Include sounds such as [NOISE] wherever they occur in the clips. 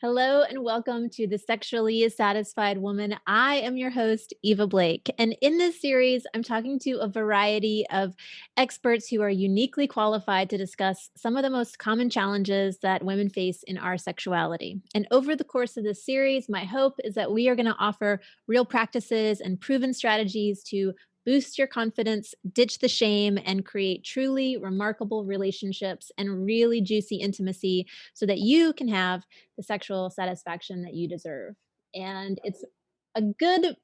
Hello and welcome to the Sexually Satisfied Woman. I am your host, Eva Blake. And in this series, I'm talking to a variety of experts who are uniquely qualified to discuss some of the most common challenges that women face in our sexuality. And over the course of this series, my hope is that we are going to offer real practices and proven strategies to boost your confidence, ditch the shame, and create truly remarkable relationships and really juicy intimacy so that you can have the sexual satisfaction that you deserve. And it's a good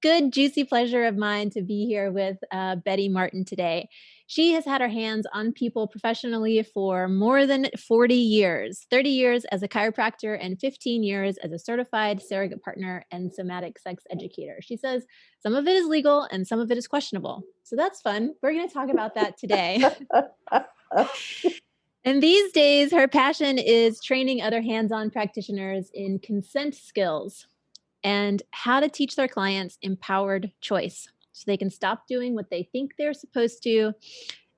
good, juicy pleasure of mine to be here with uh, Betty Martin today. She has had her hands on people professionally for more than 40 years 30 years as a chiropractor and 15 years as a certified surrogate partner and somatic sex educator. She says some of it is legal and some of it is questionable. So that's fun. We're going to talk about that today. [LAUGHS] And these days, her passion is training other hands on practitioners in consent skills and how to teach their clients empowered choice so they can stop doing what they think they're supposed to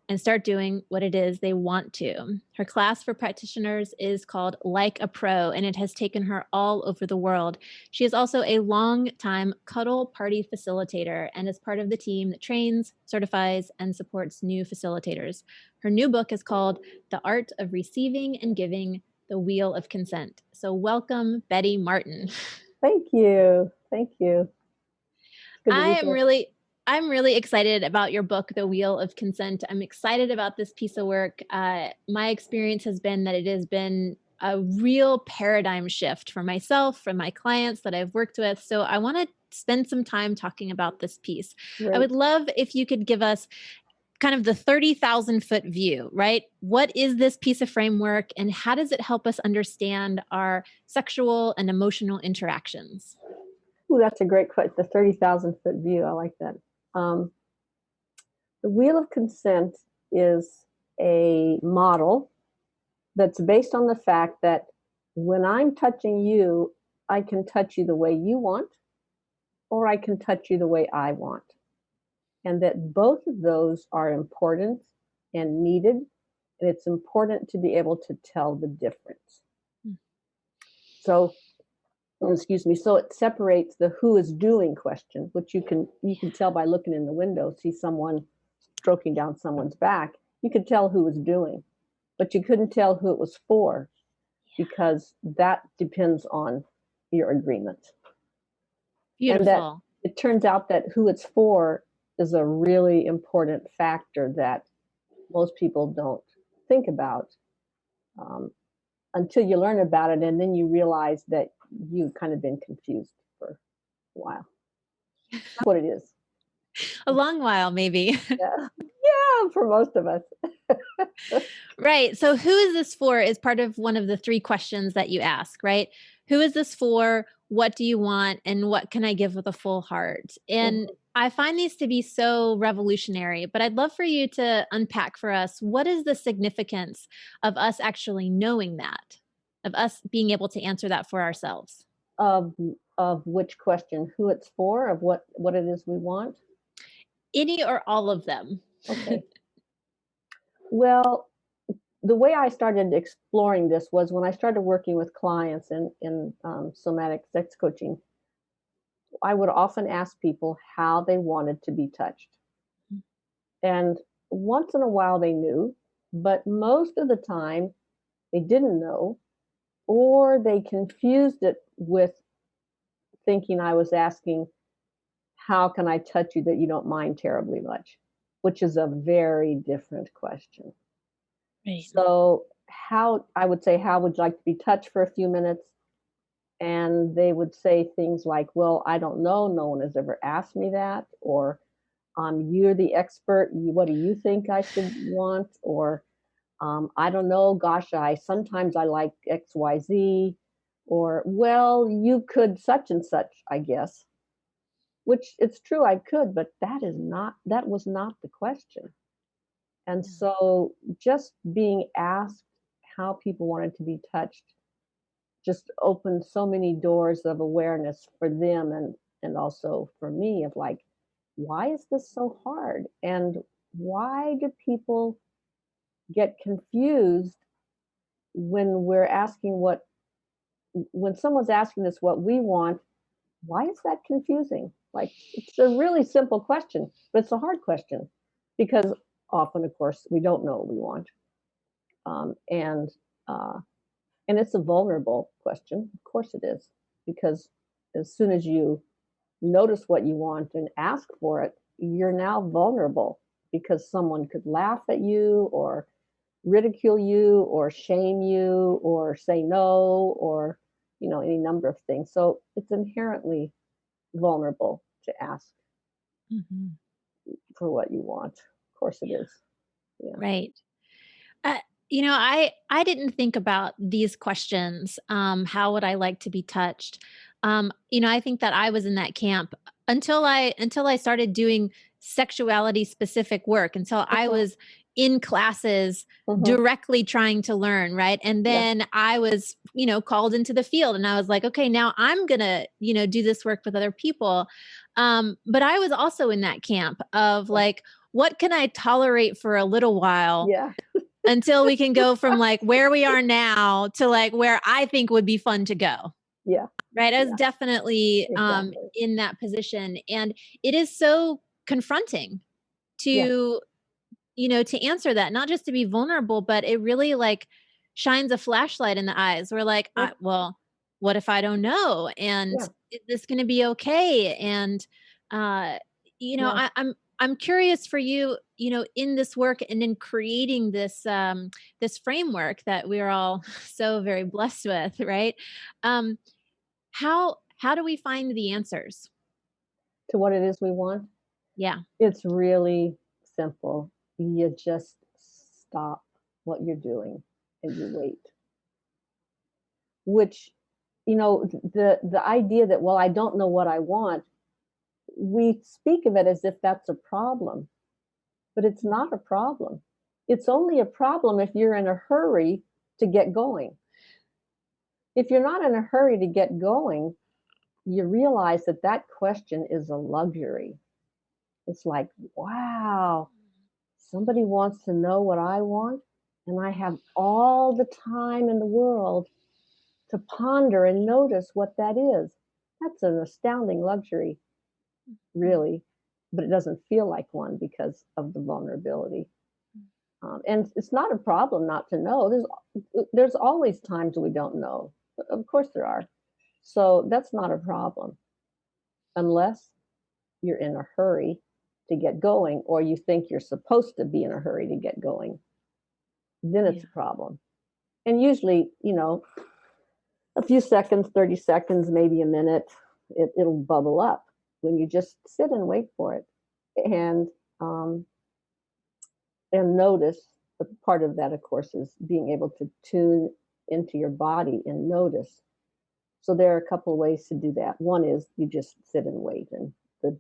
and start doing what it is they want to. Her class for practitioners is called Like a Pro, and it has taken her all over the world. She is also a long-time cuddle party facilitator and is part of the team that trains, certifies, and supports new facilitators. Her new book is called The Art of Receiving and Giving the Wheel of Consent. So, welcome, Betty Martin. [LAUGHS] Thank you. Thank you. I am really I'm really excited about your book, The Wheel of Consent. I'm excited about this piece of work. Uh, my experience has been that it has been a real paradigm shift for myself, for my clients that I've worked with. So I want to spend some time talking about this piece. Right. I would love if you could give us kind of the 30,000 foot view, right? What is this piece of framework and how does it help us understand our sexual and emotional interactions? Oh, that's a great question. The 30,000 foot view. I like that. Um, the Wheel of Consent is a model that's based on the fact that when I'm touching you, I can touch you the way you want, or I can touch you the way I want and that both of those are important and needed. And it's important to be able to tell the difference. Mm. So, excuse me, so it separates the who is doing question, which you can you can tell by looking in the window, see someone stroking down someone's back. You could tell who was doing, but you couldn't tell who it was for because that depends on your agreement. Beautiful. And that it turns out that who it's for is a really important factor that most people don't think about um, until you learn about it and then you realize that you've kind of been confused for a while. That's [LAUGHS] what it is. A long while, maybe. [LAUGHS] yeah. yeah, for most of us. [LAUGHS] right. So, who is this for is part of one of the three questions that you ask, right? Who is this for? What do you want? And what can I give with a full heart? And mm-hmm I find these to be so revolutionary, but I'd love for you to unpack for us what is the significance of us actually knowing that, of us being able to answer that for ourselves. Of of which question, who it's for, of what what it is we want? Any or all of them. Okay. [LAUGHS] well, the way I started exploring this was when I started working with clients in in um, somatic sex coaching I would often ask people how they wanted to be touched. Mm. And once in a while they knew, but most of the time they didn't know, or they confused it with thinking I was asking, How can I touch you that you don't mind terribly much? Which is a very different question. Right. So, how I would say, How would you like to be touched for a few minutes? and they would say things like, Well, I don't know, no one has ever asked me that, or um, You're the expert, what do you think I should want? Or um, I don't know, gosh, I sometimes I like XYZ, or well, you could such and such, I guess. Which it's true I could, but that is not that was not the question. And so just being asked how people wanted to be touched just opened so many doors of awareness for them and and also for me of like why is this so hard and why do people get confused when we're asking what when someone's asking us what we want, why is that confusing? Like, it's a really simple question, but it's a hard question because often, of course, we don't know what we want. Um, and uh, and it's a vulnerable question. Of course it is, because as soon as you notice what you want and ask for it, you're now vulnerable because someone could laugh at you or ridicule you or shame you or say no or you know any number of things. So it's inherently vulnerable to ask Mhm. for what you want. Of course it is. Yeah. Right. Uh, you know, I I didn't think about these questions. Um, how would I like to be touched? Um, you know, I think that I was in that camp until I until I started doing sexuality specific work, until I Mhm, was in classes mhm, directly trying to learn, right? And yeah. then I was, you know, called into the field and I was like, okay, now I'm going to, you know, do this work with other people. Um, but I was also in that camp of like, what can I tolerate for a little while Yeah. until we can go from, [LAUGHS] like, where we are now to, like, where I think would be fun to go, Yeah. right? I was Yeah. definitely, um, in that position, and it is so confronting Yeah. To, you know, to answer that, not just to be vulnerable, but it really, like, shines a flashlight in the eyes. We're like. "I well, what if I don't know? And Yeah. is this gonna be okay?" And, uh, you know, Yeah. I I'm I'm curious for you, you know, in this work and in creating this, um, this framework that we're all [LAUGHS] so very blessed with, right? Um, how how do we find the answers? To what it is we want. Yeah. It's really simple. You just stop what you're doing and you wait. Which, you know, the the idea that well, I don't know what I want, we speak of it as if that's a problem, but it's not a problem. It's only a problem if you're in a hurry to get going. If you're not in a hurry to get going, you realize that that question is a luxury. It's like, wow, somebody wants to know what I want, and I have all the time in the world to ponder and notice what that is. That's an astounding luxury, really, but it doesn't feel like one because of the vulnerability. Um, and it's not a problem not to know. There's there's always times we don't know. Of course there are. So that's not a problem unless you're in a hurry to get going or you think you're supposed to be in a hurry to get going. Then it's Yeah. a problem. And usually, you know, a few seconds, 30 seconds, maybe a minute, it, it'll bubble up when you just sit and wait for it and um, and notice. A part of that, of course, is being able to tune into your body and notice. So there are a couple of ways to do that. One is you just sit and wait, and the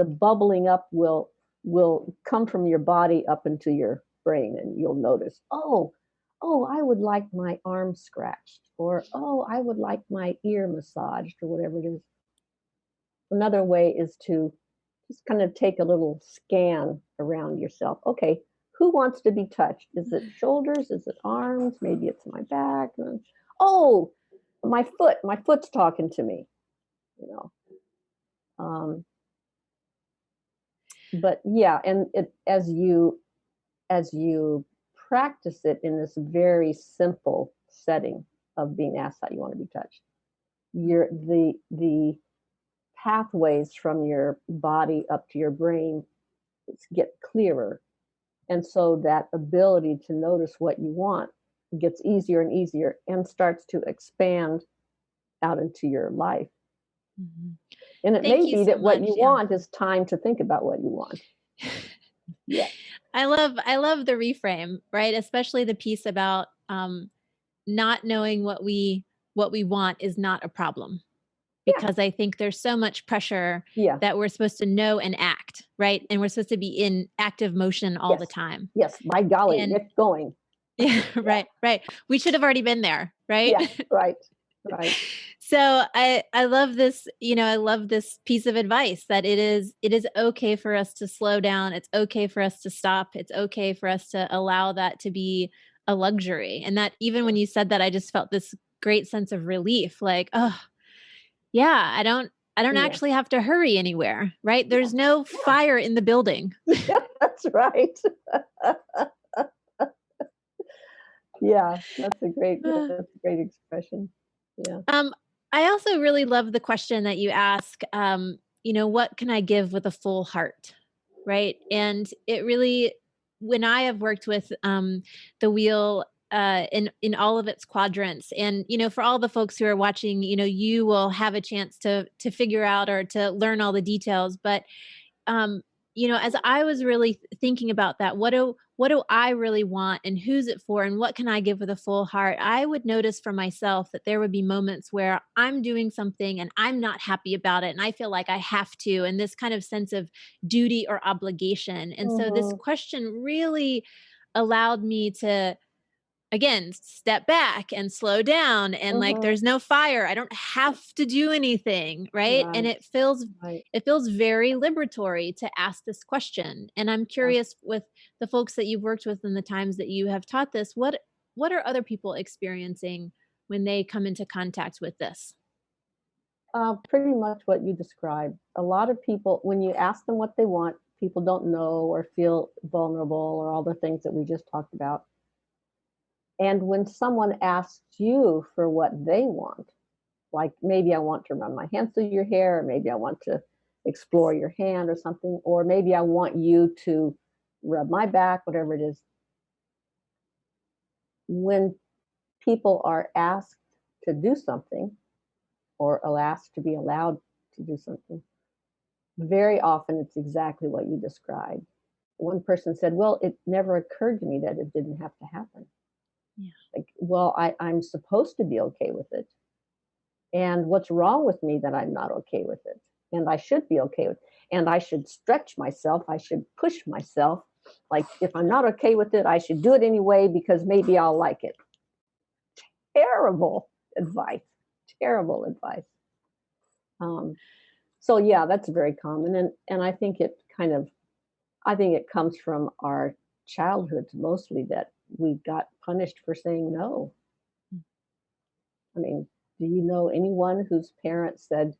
the bubbling up will will come from your body up into your brain, and you'll notice, oh, oh, I would like my arm scratched, or oh, I would like my ear massaged, or whatever it is. Another way is to just kind of take a little scan around yourself. Okay, who wants to be touched? Is it shoulders? Is it arms? Maybe it's my back. Oh, my foot. My foot's talking to me. You know. Um, but yeah, and it as you as you practice it in this very simple setting of being asked how you want to be touched, your the the pathways from your body up to your brain get clearer And so that ability to notice what you want gets easier and easier and starts to expand out into your life. Mhm. And it Thank may be so that what you yeah. want is time to think about what you want. Yeah. [LAUGHS] I love I love the reframe, right? Especially the piece about, um, not knowing what we what we want is not a problem, Yeah. because I think there's so much pressure Yeah. that we're supposed to know and act, right? And we're supposed to be in active motion all the time. Yes. By golly, And get going. [LAUGHS] yeah, Yeah. right, right. We should have already been there, right? Yeah. [LAUGHS] Right. Right. So I I love this, you know, I love this piece of advice that it is it is okay for us to slow down. It's okay for us to stop. It's okay for us to allow that to be a luxury. And that even when you said that I just felt this great sense of relief, like, "Oh, yeah, I don't I don't Yeah. actually have to hurry anywhere," right? There's no fire in the building. Yeah, [LAUGHS] that's right. [LAUGHS] Yeah, that's a great [SIGHS] that's a great expression. Yeah. Um, I also really love the question that you ask, um, you know, "What can I give with a full heart?" Right? And it really when I have worked with, um, the wheel, uh, in in all of its quadrants and, you know, for all the folks who are watching, you know, you will have a chance to to figure out or to learn all the details, but, um, you know, as I was really thinking about that, what do what do I really want and who's it for and what can I give with a full heart? I would notice for myself that there would be moments where I'm doing something and I'm not happy about it and I feel like I have to and this kind of sense of duty or obligation. And so this Mhm. question really allowed me to again step back and slow down and like Mhm. there's no fire i don't have to do anything right and it feels right. it feels very liberatory to ask this question and i'm Yeah. curious with the folks that you've worked with in the times that you have taught this what what are other people experiencing when they come into contact with this Uh, pretty much what you described. A lot of people, when you ask them what they want, people don't know or feel vulnerable or all the things that we just talked about. And when someone asks you for what they want, like maybe I want to run my hands through your hair, or maybe I want to explore your hand or something, or maybe I want you to rub my back, whatever it is. When people are asked to do something or asked to be allowed to do something, very often it's exactly what you described. One person said, Well, it never occurred to me that it didn't have to happen. Yeah Like, well, I, I'm supposed to be okay with it. And what's wrong with me that I'm not okay with it? And I should be okay with and I should stretch myself. I should push myself. Like if I'm not okay with it, I should do it anyway because maybe I'll like it. Terrible advice. Terrible advice. Um, so yeah, that's very common. And and I think it kind of I think it comes from our childhoods mostly that we got punished for saying no. Hmm. I mean, do you know anyone whose parents said,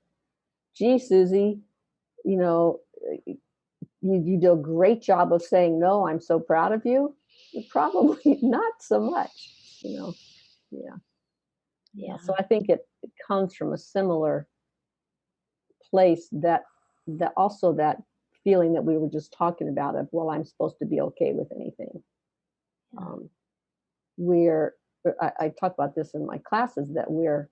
"Gee, Susie, you know, you, you do a great job of saying no. I'm so proud of you." [LAUGHS] Probably [LAUGHS] not so much, you know. Yeah, yeah. yeah So I think it, it comes from a similar place that that also that feeling that we were just talking about of well, I'm supposed to be okay with anything. Um, we're I, I talk about this in my classes that we're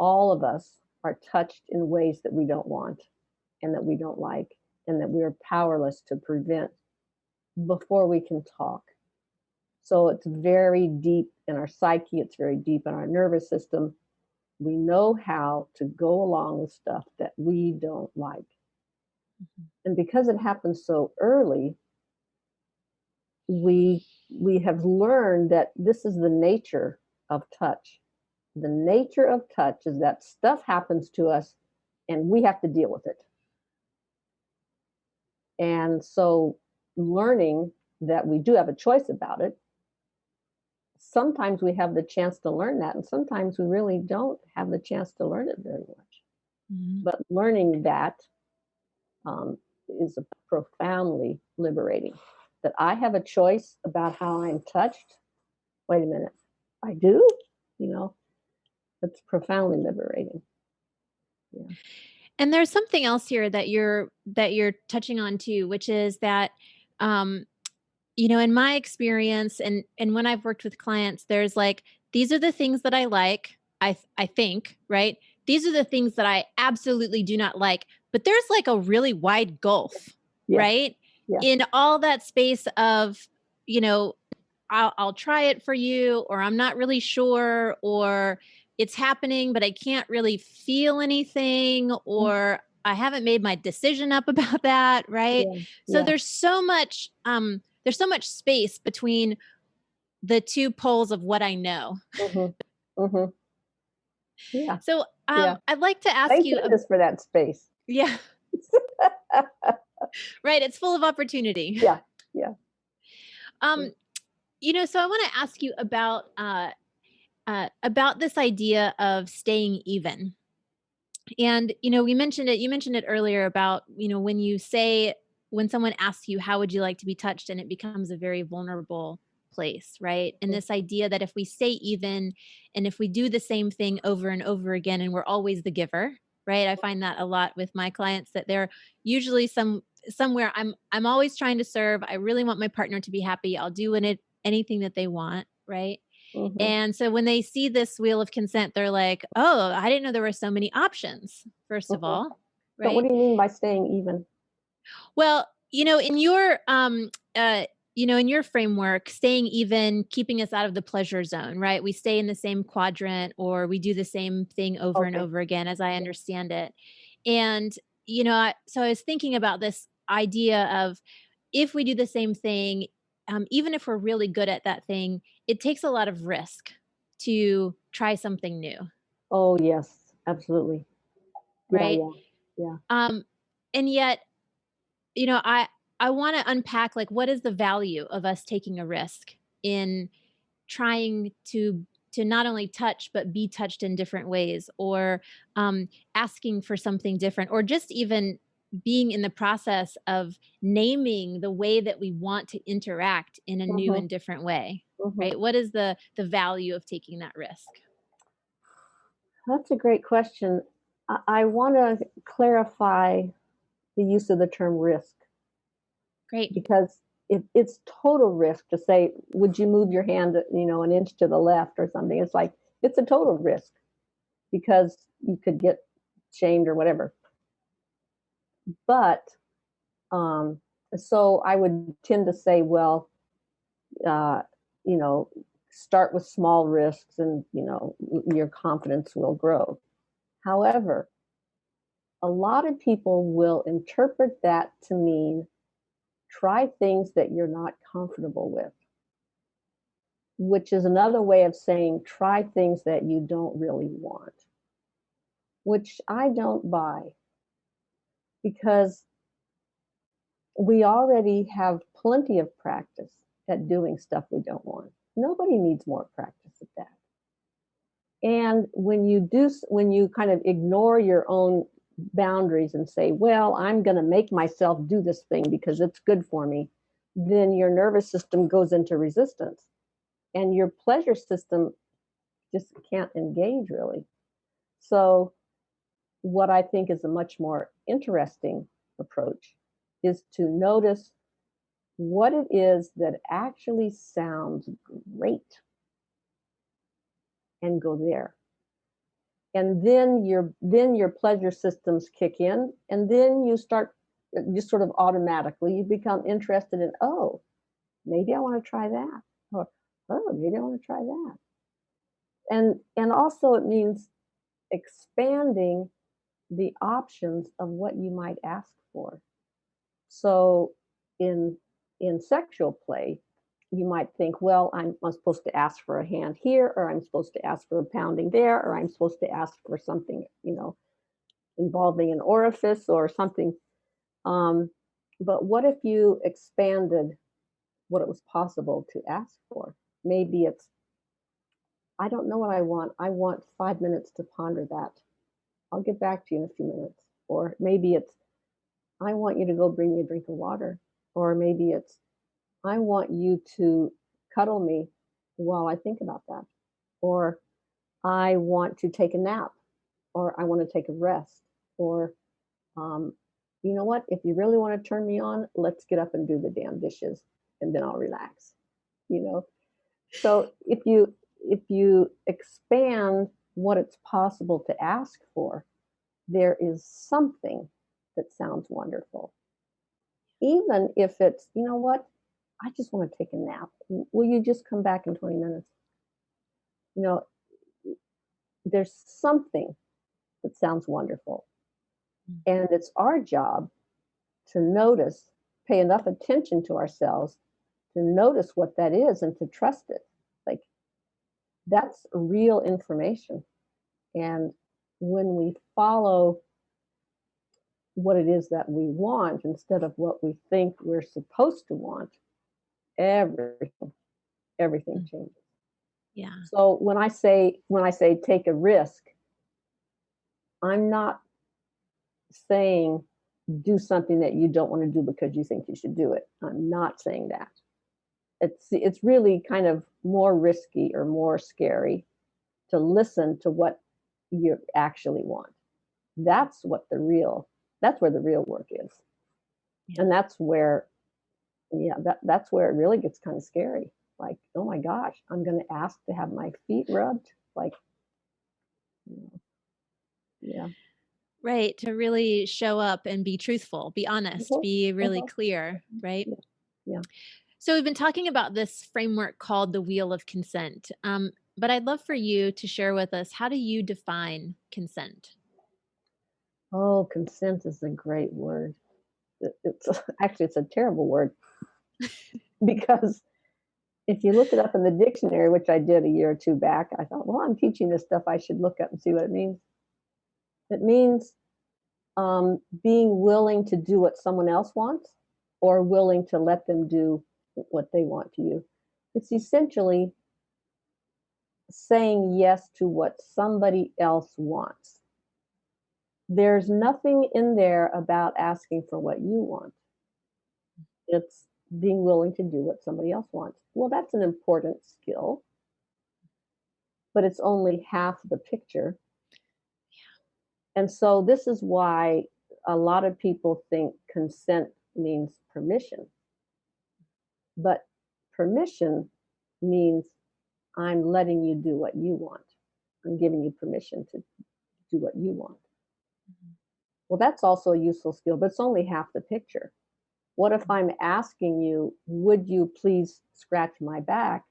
all of us are touched in ways that we don't want and that we don't like and that we're powerless to prevent before we can talk. So it's very deep in our psyche it's very deep in our nervous system. We know how to go along with stuff that we don't like. Mhm. and because it happens so early we we have learned that this is the nature of touch. The nature of touch is that stuff happens to us and we have to deal with it. And so learning that we do have a choice about it sometimes we have the chance to learn that and sometimes we really don't have the chance to learn it very much. Mhm. but learning that um, is a profoundly liberating that i have a choice about how i'm touched. Wait a minute i do? You know it's profoundly liberating. Yeah. And there's something else here that you're that you're touching on too, which is that um, you know, in my experience and and when I've worked with clients, there's like these are the things that I like, I I think, right? These are the things that I absolutely do not like, but there's like a really wide gulf, yeah. right? Yeah. In all that space of, you know, I'll, I'll try it for you, or I'm not really sure, or it's happening, but I can't really feel anything, mm, or I haven't made my decision up [LAUGHS] about that, right? yeah So yeah. there's so much, um, there's so much space between the two poles of what I know. hmm [LAUGHS] hmm yeah. So yeah. um, I'd like to ask thank you, a, goodness for that space. Yeah, [LAUGHS] right? It's full of opportunity. yeah yeah Um, you know, so I want to ask you about uh, uh, about this idea of staying even. And, you know, we mentioned it you mentioned it earlier about, you know, when you say when someone asks you, "How would you like to be touched?" and it becomes a very vulnerable place, right? And this idea that if we stay even and if we do the same thing over and over again and we're always the giver, right? I find that a lot with my clients that they're usually some somewhere I'm I'm always trying to serve. I really want my partner to be happy. I'll do in it anything that they want, right? Mhm. And so when they see this wheel of consent, they're like, "Oh, I didn't know there were so many options," first of Mhm. all, But what do you mean by staying even? Well, you know, in your, um, uh, you know, in your framework, staying even, keeping us out of the pleasure zone, right? We stay in the same quadrant or we do the same thing over and over again, as I understand it. And, you know, I so I was thinking about this idea of if we do the same thing, um, even if we're really good at that thing, it takes a lot of risk to try something new, Oh, yes, absolutely. Yeah, right? yeah, yeah. Um, and yet You know, I I wanna unpack, like, what is the value of us taking a risk in trying to to not only touch, but be touched in different ways, or, um, asking for something different, or just even being in the process of naming the way that we want to interact in a new Mhm, and different way, mhm. right? What is the the value of taking that risk? That's a great question. I I wanna clarify the use of the term risk Great. because it it's total risk to say, "Would you move your hand, you know, an inch to the left?" or something. It's like, it's a total risk because you could get shamed or whatever. But, um, so I would tend to say, well, uh, you know, start with small risks and, you know, your confidence will grow. However, a lot of people will interpret that to mean try things that you're not comfortable with, which is another way of saying try things that you don't really want, which I don't buy because we already have plenty of practice at doing stuff we don't want. Nobody needs more practice at that. And when you do, when you kind of ignore your own boundaries and say, well, I'm going to make myself do this thing because it's good for me, then your nervous system goes into resistance and your pleasure system just can't engage really. So, what I think is a much more interesting approach is to notice what it is that actually sounds great and go there. And then your then your pleasure systems kick in and then you start just sort of automatically you become interested in oh maybe i want to try that or oh maybe i want to try that. And and also it means expanding the options of what you might ask for so in in sexual play you might think well i'm, I'm supposed to ask for a hand here or i'm supposed to ask for a pounding there or i'm supposed to ask for something you know involving an orifice or something. Um, but what if you expanded what it was possible to ask for? Maybe it's, I don't know what I want. I want five minutes to ponder that. I'll get back to you in a few minutes. Or maybe it's, I want you to go bring me a drink of water. Or maybe it's, I want you to cuddle me while I think about that. Or I want to take a nap. Or I want to take a rest. Or um, you know what? If you really want to turn me on, let's get up and do the damn dishes and then I'll relax. You know? So if you if you expand what it's possible to ask for, there is something that sounds wonderful. Even if it's, you know what? I just want to take a nap. Will you just come back in 20 minutes? You know, there's something that sounds wonderful. Mm. And it's our job to notice, pay enough attention to ourselves to notice what that is and to trust it. That's real information. And when we follow what it is that we want instead of what we think we're supposed to want, everything, everything Mm. changes. Yeah. So when I say when I say take a risk, I'm not saying do something that you don't want to do because you think you should do it. I'm not saying that. It's it's really kind of more risky or more scary to listen to what you actually want. That's what the real that's where the real work is. Yeah. And that's where yeah, that that's where it really gets kind of scary. Like, oh my gosh, I'm going to ask to have my feet rubbed. Like, you know, yeah. Right, to really show up and be truthful, be honest, Uh-huh, be really uh-huh, clear, right? yeah, yeah. So we've been talking about this framework called the wheel of consent. Um, but I'd love for you to share with us how do you define consent? Oh, consent is a great word. It's [LAUGHS] actually it's a terrible word [LAUGHS] because if you look it up in the dictionary, which I did a year or two back, I thought, well, I'm teaching this stuff. I should look up and see what it means. It means um, being willing to do what someone else wants or willing to let them do what they want to you. It's essentially saying yes to what somebody else wants. There's nothing in there about asking for what you want. It's being willing to do what somebody else wants. Well, that's an important skill, but it's only half the picture. And so this is why a lot of people think consent means permission. But permission means I'm letting you do what you want. I'm giving you permission to do what you want. Mhm. Well, that's also a useful skill, but it's only half the picture. What if I'm asking you, would you please scratch my back?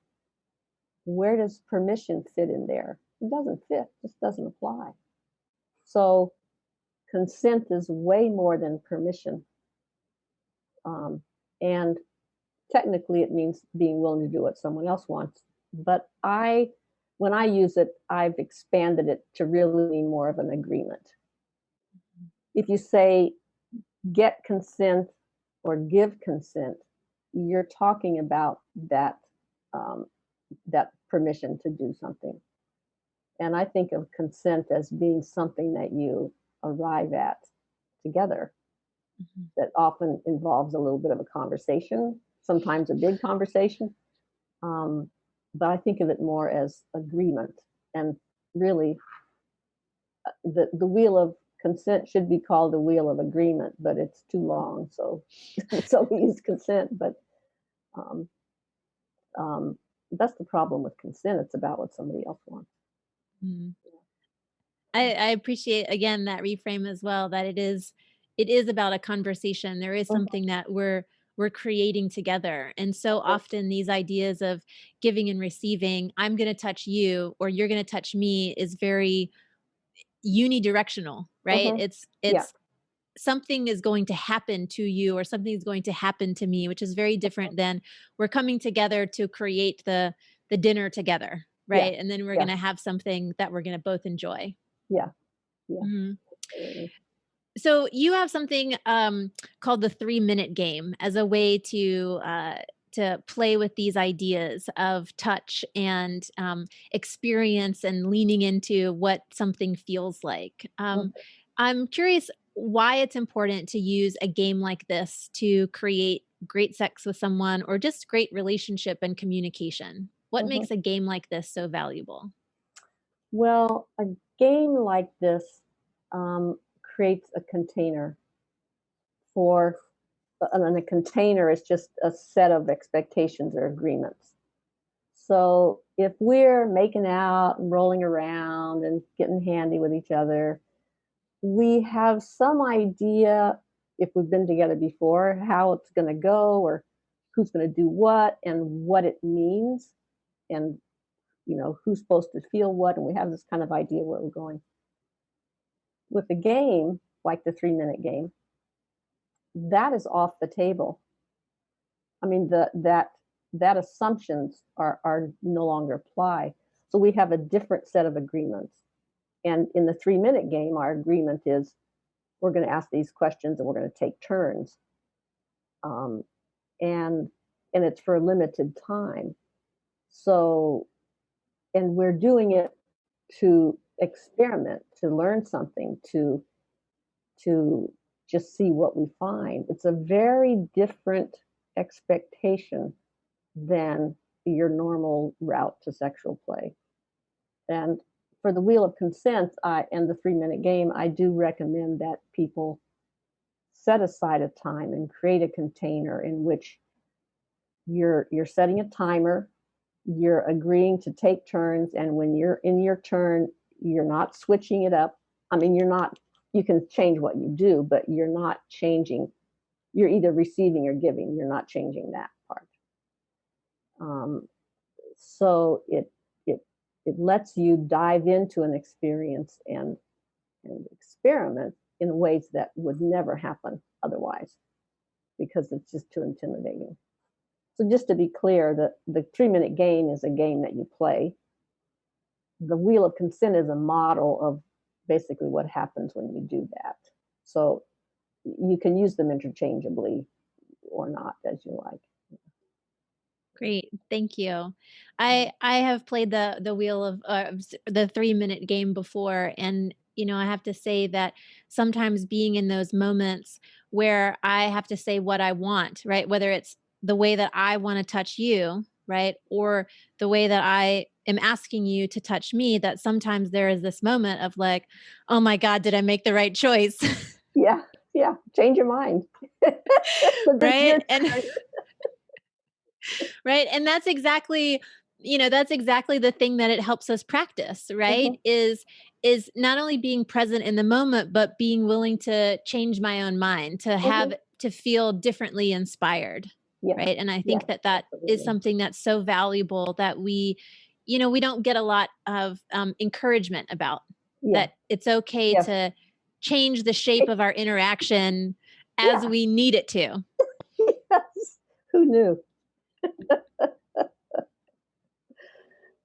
Where does permission fit in there? It doesn't fit, just doesn't apply. So consent is way more than permission. Um, and technically it means being willing to do what someone else wants. But I, when I use it, I've expanded it to really mean more of an agreement. If you say get consent or give consent, you're talking about that um, that permission to do something. And I think of consent as being something that you arrive at together Mhm. that often involves a little bit of a conversation, sometimes a big conversation. Um, but I think of it more as agreement. And really, uh, the, the wheel of consent should be called the wheel of agreement, but it's too long. So, so we use consent. But um, um, that's the problem with consent. It's about what somebody else wants. Mm. I, I appreciate again that reframe as well that it is it is about a conversation. There is Mhm, something that we're we're creating together. And so often these ideas of giving and receiving, I'm going to touch you or you're going to touch me is very unidirectional, right? mhm. It's Yeah. it's something is going to happen to you or something is going to happen to me, which is very mhm. different than we're coming together to create the the dinner together, Yeah. right? And then we're Yeah. going to have something that we're going to both enjoy. Yeah. Yeah. Mhm. Absolutely. So you have something um, called the three minute game as a way to uh, to play with these ideas of touch and um, experience and leaning into what something feels like. Um, I'm curious why it's important to use a game like this to create great sex with someone or just great relationship and communication. What mhm. makes a game like this so valuable? Well, a game like this um, creates a container for, and a container is just a set of expectations or agreements. So if we're making out and rolling around and getting handy with each other, we have some idea if we've been together before how it's going to go or who's going to do what and what it means and you know who's supposed to feel what and we have this kind of idea where we're going with a game like the three minute game that is off the table. I mean the that that assumptions are are no longer apply. So we have a different set of agreements. And in the three minute game our agreement is we're going to ask these questions and we're going to take turns. Um, and and it's for a limited time. So and we're doing it to experiment, to learn something, to to just see what we find. It's a very different expectation than your normal route to sexual play. And for the wheel of consent and the three minute game, I do recommend that people set aside a time and create a container in which you're you're setting a timer you're agreeing to take turns and when you're in your turn you're not switching it up. I mean you're not you can change what you do but you're not changing you're either receiving or giving. You're not changing that part. Um, so it it it lets you dive into an experience and and experiment in ways that would never happen otherwise because it's just too intimidating. So just to be clear, the, the three minute game is a game that you play. The wheel of consent is a model of basically what happens when you do that. So you can use them interchangeably or not as you like. Great, thank you. I I have played the the wheel of uh, the three minute game before, and you know I have to say that sometimes being in those moments where I have to say what I want, right? Whether it's the way that I want to touch you, right? Or the way that I am asking you to touch me, that sometimes there is this moment of like, oh my God, did I make the right choice? [LAUGHS] Yeah, yeah. Change your mind. [LAUGHS] right. And [LAUGHS] right. And that's exactly, you know, that's exactly the thing that it helps us practice, right? Mhm. Is is not only being present in the moment, but being willing to change my own mind, to have Mhm. to feel differently inspired. Yes, Right, and I think that that is absolutely. something that's so valuable that we you know, we don't get a lot of, um, encouragement about, Yeah, that it's okay to change the shape of our interaction as Yeah, we need it to. [LAUGHS] yes. Who knew?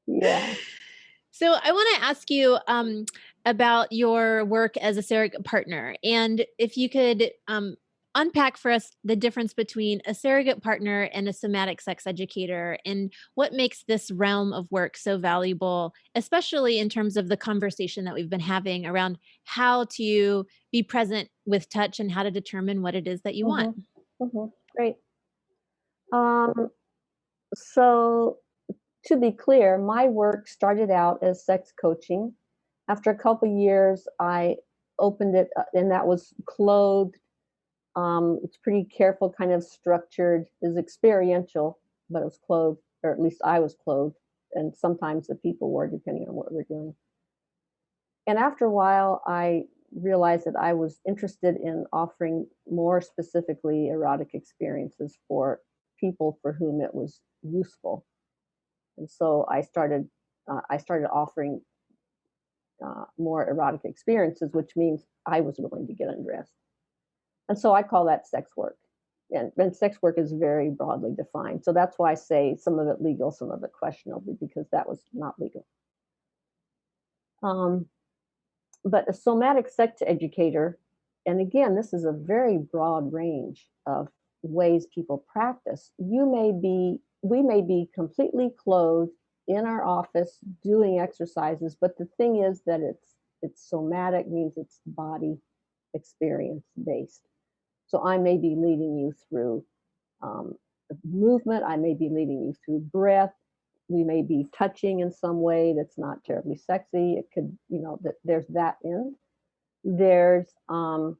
Yeah. So I wanna ask you, um, about your work as a surrogate partner, and if you could, um, unpack for us the difference between a surrogate partner and a somatic sex educator, and what makes this realm of work so valuable, especially in terms of the conversation that we've been having around how to be present with touch and how to determine what it is that you want. Mhm. Mhm. Great. Um, so to be clear, my work started out as sex coaching. After a couple years, I opened it, uh, and that was clothed. Um, it's pretty careful, kind of structured, is experiential, but it was clothed, or at least I was clothed, and sometimes the people were, depending on what we're doing. And after a while, I realized that I was interested in offering more specifically erotic experiences for people for whom it was useful. And so I started uh, I started offering uh, more erotic experiences, which means I was willing to get undressed. And so I call that sex work. And, and sex work is very broadly defined. So that's why I say some of it legal, some of it questionable, because that was not legal. Um, but a somatic sex educator, and again, this is a very broad range of ways people practice. You may be, we may be completely clothed in our office doing exercises, but the thing is that it's it's somatic means it's body experience based. So I may be leading you through um, movement. I may be leading you through breath. We may be touching in some way that's not terribly sexy. It could, you know, that there's that in. There's um,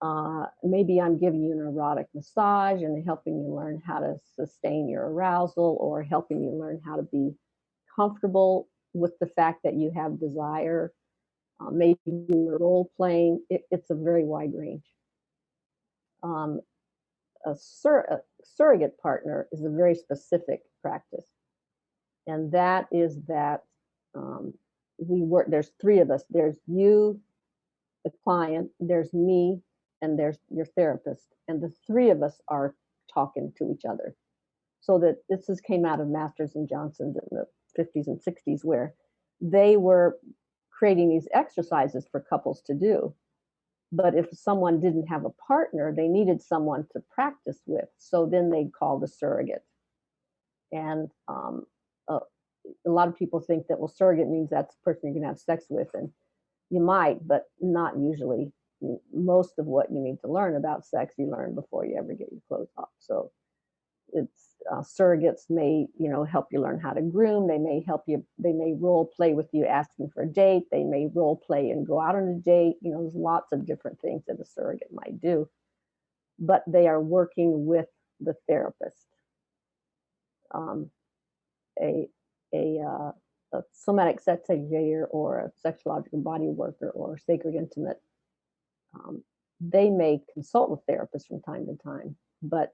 uh, maybe I'm giving you an erotic massage and helping you learn how to sustain your arousal or helping you learn how to be comfortable with the fact that you have desire. Uh, maybe you're role playing. It, it's a very wide range. Um, a, sur- a surrogate partner is a very specific practice, and that is that um, we work. There's three of us. There's you, the client. There's me, and there's your therapist, and the three of us are talking to each other. So that this is came out of Masters and Johnson's in the 50s and 60s, where they were creating these exercises for couples to do but if someone didn't have a partner, they needed someone to practice with. So then they'd call the surrogate. And um, uh, a lot of people think that, well, surrogate means that's the person you're gonna have sex with, and you might, but not usually. Most of what you need to learn about sex, you learn before you ever get your clothes off, so it's uh, surrogates may, you know, help you learn how to groom, they may help you they may role play with you asking for a date, they may role play and go out on a date, you know, there's lots of different things that a surrogate might do, but they are working with the therapist. Um, a a, uh, a somatic sex educator or a sexological body worker or sacred intimate, um, they may consult with therapists from time to time, but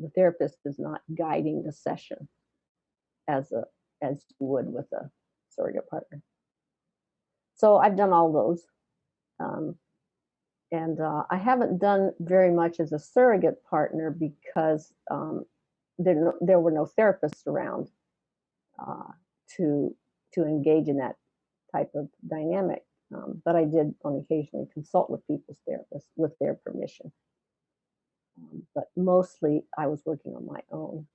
the therapist is not guiding the session as a as you would with a surrogate partner. So I've done all those. Um, and uh, I haven't done very much as a surrogate partner because um, there, there were no therapists around uh, to to engage in that type of dynamic. Um, but I did on occasionally consult with people's therapists with their permission. Um, but mostly I was working on my own.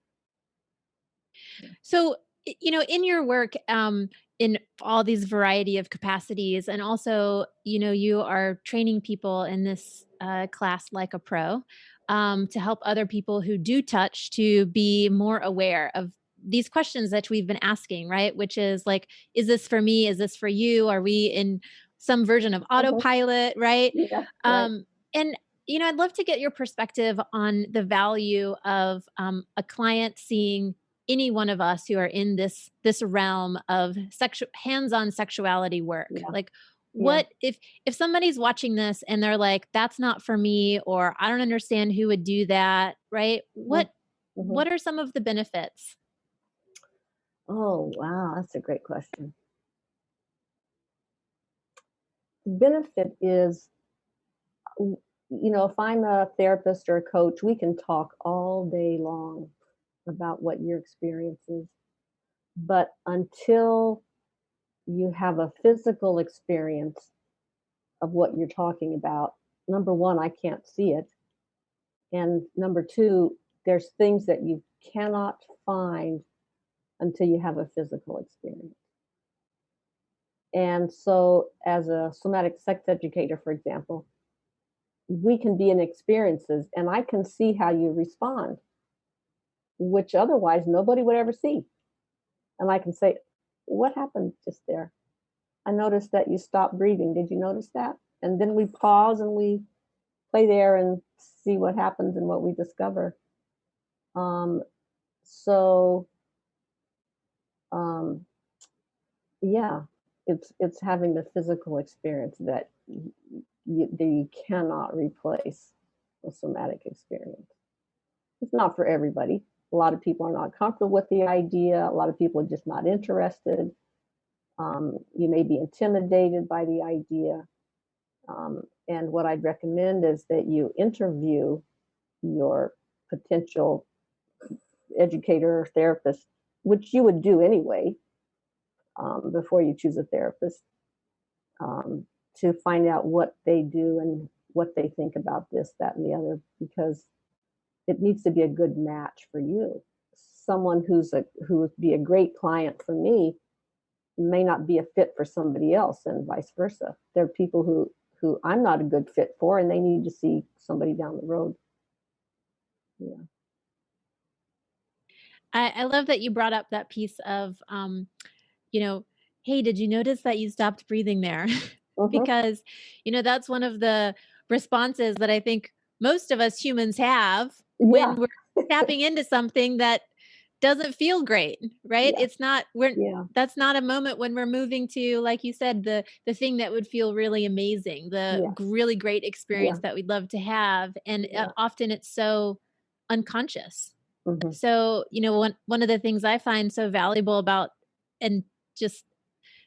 So, you know, in your work, um, in all these variety of capacities, and also, you know, you are training people in this uh, class like a pro um, to help other people who do touch to be more aware of these questions that we've been asking, right? Which is like, is this for me? Is this for you? Are we in some version of Mhm. autopilot, right? Yeah, right. Um, and you know, I'd love to get your perspective on the value of um, a client seeing any one of us who are in this this realm of sexual hands-on sexuality work. Yeah, Like, yeah. what if if somebody's watching this and they're like, "That's not for me," or "I don't understand who would do that," right? Mhm, What mhm. what are some of the benefits? Oh, wow, that's a great question. The benefit is, w- you know, if I'm a therapist or a coach, we can talk all day long about what your experience is. But until you have a physical experience of what you're talking about, number one, I can't see it. And number two, there's things that you cannot find until you have a physical experience. And so, as a somatic sex educator, for example, we can be in experiences and I can see how you respond, which otherwise nobody would ever see. And I can say, What happened just there? I noticed that you stopped breathing. Did you notice that? And then we pause and we play there and see what happens and what we discover. Um, so, um, yeah, it's it's having the physical experience that you, that you cannot replace a somatic experience. It's not for everybody. A lot of people are not comfortable with the idea. A lot of people are just not interested. Um, you may be intimidated by the idea. Um, and what I'd recommend is that you interview your potential educator or therapist, which you would do anyway um, before you choose a therapist, um, to find out what they do and what they think about this, that, and the other, because it needs to be a good match for you. Someone who's a who would be a great client for me may not be a fit for somebody else, and vice versa. There are people who who I'm not a good fit for, and they need to see somebody down the road. Yeah. I, I love that you brought up that piece of, um, you know, hey, did you notice that you stopped breathing there? [LAUGHS] hmm because, you know, that's one of the responses that I think most of us humans have when we're [LAUGHS] tapping into something that doesn't feel great, right? Yeah. It's not we're Yeah. that's not a moment when we're moving to like you said the the thing that would feel really amazing, the Yes. g- really great Yeah. experience that we'd love to have and uh, Yeah. often it's so unconscious hmm so, you know, one one of the things I find so valuable about and just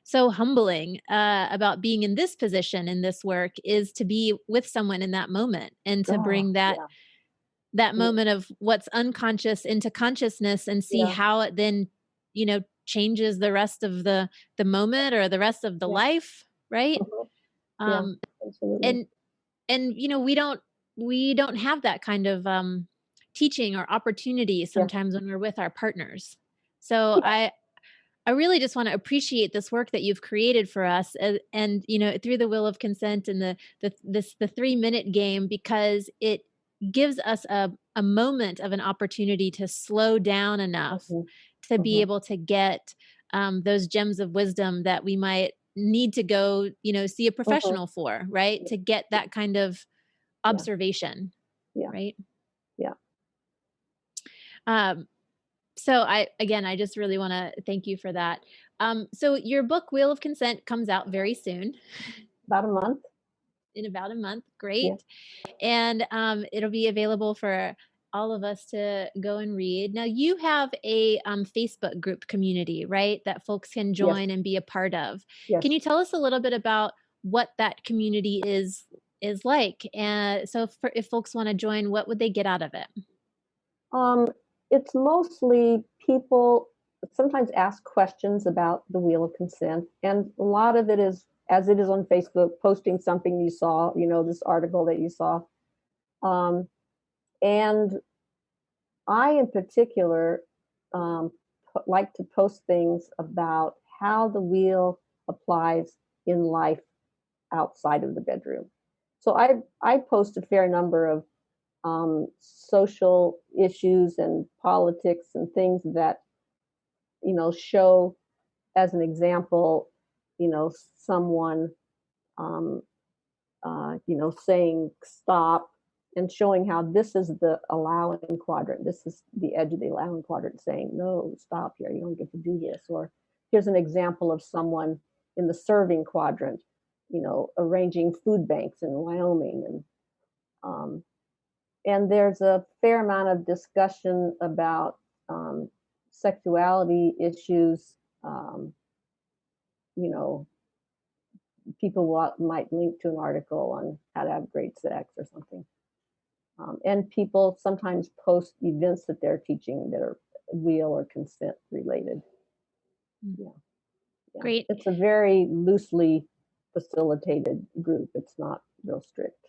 so humbling uh, about being in this position in this work is to be with someone in that moment and to Oh, bring that yeah. that Yeah. moment of what's unconscious into consciousness and see Yeah. how it then, you know, changes the rest of the the moment or the rest of the Yeah. life, right? Mhm. Um, and and you know we don't we don't have that kind of um teaching or opportunity Yeah. sometimes when we're with our partners so Yeah. i I really just wanna appreciate this work that you've created for us, and and, you know, through the Wheel of Consent and the the this the three-minute game because it gives us a a moment of an opportunity to slow down enough Mhm. to be Mhm. able to get, um, those gems of wisdom that we might need to go, you know, see a Mhm. professional for, right? Yeah. To get that kind of Yeah. observation, Yeah. right? Yeah. Um, so I again, I just really wanna thank you for that. Um, so your book, Wheel of Consent, comes out very soon. About a month. In about a month, Yeah. great. And, um, it'll be available for all of us to go and read. Now you have a, um, Facebook group community, right? That folks can Yes. join and be a part of. Can you tell us a little bit about what that community is is like? And so for if folks wanna join, what would they get out of it? Um, it's mostly people sometimes ask questions about the Wheel of Consent, and a lot of it is, as it is on Facebook, posting something you saw, you know, this article that you saw. Um, and I, in particular, um, like to post things about how the wheel applies in life outside of the bedroom. So I I post a fair number of, um, social issues and politics and things that, you know, show as an example, you know, someone, um, uh, you know, saying stop and showing how this is the allowing quadrant. This is the edge of the allowing quadrant saying, no, stop here. You don't get to do this. Or here's an example of someone in the serving quadrant, you know, arranging food banks in Wyoming. And, um, and there's a fair amount of discussion about, um, sexuality issues, um, you know, people might link to an article on how to have great sex or something. Um, and people sometimes post events that they're teaching that are wheel or consent related. Mm. Yeah. Yeah. Great. It's a very loosely facilitated group. It's not real strict.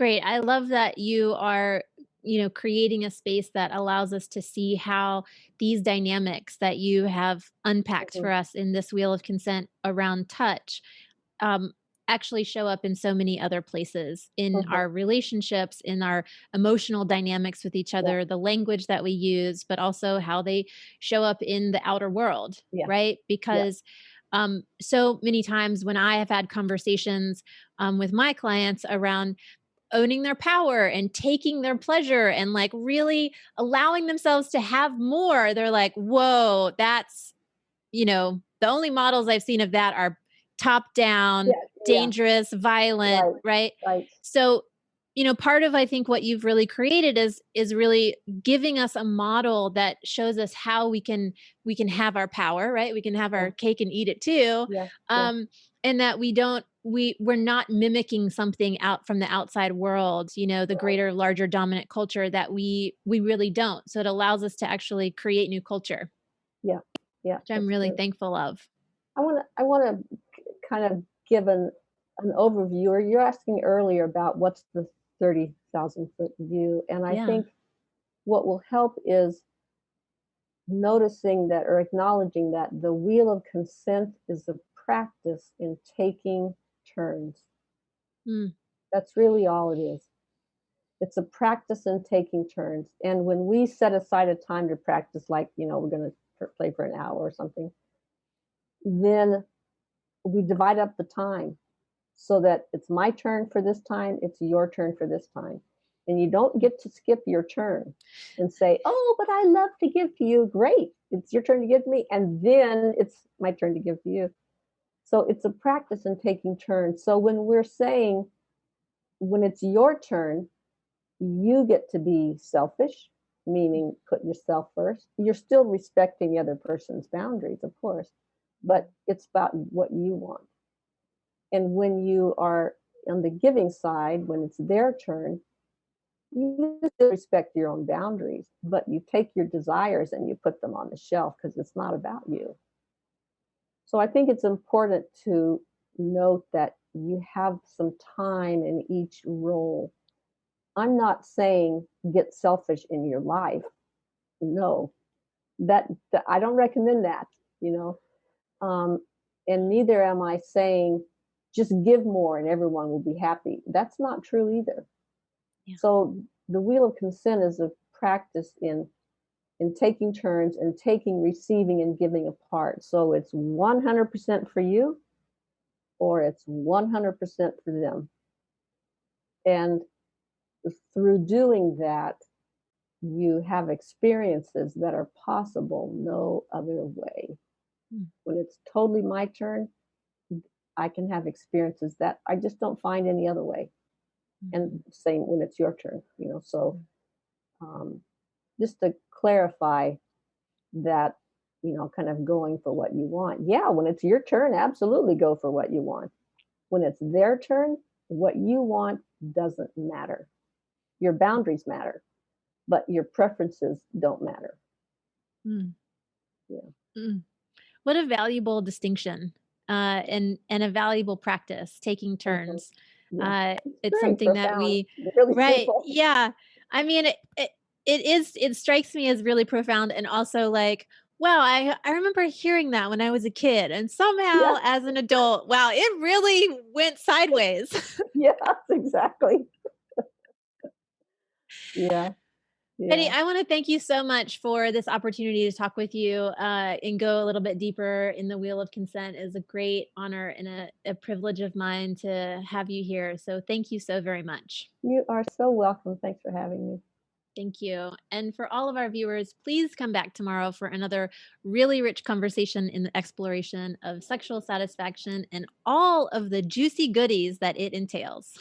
Yeah. Great. I love that you are, you know, creating a space that allows us to see how these dynamics that you have unpacked Mhm. for us in this wheel of consent around touch, um, actually show up in so many other places in Mhm. our relationships, in our emotional dynamics with each Yeah. other, the language that we use, but also how they show up in the outer world, Yeah. right? Yeah. Because, um, so many times when I have had conversations, um, with my clients around owning their power and taking their pleasure and, like, really allowing themselves to have more, they're like, "Whoa, that's" you know, "the only models I've seen of that are top down, Yeah, yeah. dangerous, violent," Right. right? Right. So, you know, part of I think what you've really created is is really giving us a model that shows us how we can we can have our power, right? We can have our cake and eat it too, Yeah. Yeah. um, and that we don't we we're not mimicking something out from the outside world, you know, the greater, larger dominant culture that we we really don't. So it allows us to actually create new culture. Yeah. Yeah. Which I'm really true. thankful of. I wanna I wanna kind of give an an overview, or you're asking earlier about what's the 30,000 foot view, and I Yeah. think what will help is noticing that or acknowledging that the wheel of consent is a practice in taking turns. Mm. That's really all it is. It's a practice in taking turns, and when we set aside a time to practice, like, you know, we're gonna play for an hour or something then we divide up the time so that it's my turn for this time, it's your turn for this time. And you don't get to skip your turn and say, "Oh, but I love to give to you." Great. It's your turn to give to me, and then it's my turn to give to you. So it's a practice in taking turns. So when we're saying when it's your turn, you get to be selfish, meaning put yourself first. You're still respecting the other person's boundaries, of course, but it's about what you want. And when you are on the giving side, when it's their turn, you respect your own boundaries, but you take your desires and you put them on the shelf because it's not about you. So I think it's important to note that you have some time in each role. I'm not saying get selfish in your life. No. That, that I don't recommend that, you know. Um, and neither am I saying just give more and everyone will be happy. That's not true either. Yeah. So the wheel of consent is a practice in in taking turns and taking, receiving, and giving apart. So it's 100% for you or it's 100% for them. And through doing that, you have experiences that are possible no other way. Mm. When it's totally my turn, I can have experiences that I just don't find any other way. Mm. And same when it's your turn, you know. So um, just to clarify that, you know, kind of going for what you want. Yeah, when it's your turn, absolutely go for what you want. When it's their turn, what you want doesn't matter. Your boundaries matter, but your preferences don't matter. Mm. Yeah. Mm. What a valuable distinction, uh, and and a valuable practice, taking Mhm. turns. Yeah. Uh, It's very something that we really Right, simple. [LAUGHS] yeah. I mean, it it it is it strikes me as really profound and also like, wow, I I remember hearing that when I was a kid, and Yeah. somehow as an adult, wow, it really went sideways. [LAUGHS] Yes, exactly. [LAUGHS] Yeah, Betty, yeah. I wanna thank you so much for this opportunity to talk with you, uh, and go a little bit deeper in the wheel of consent. Is a great honor and a a privilege of mine to have you here, so thank you so very much. You are so welcome. Thanks for having me. Thank you. And for all of our viewers, please come back tomorrow for another really rich conversation in the exploration of sexual satisfaction and all of the juicy goodies that it entails.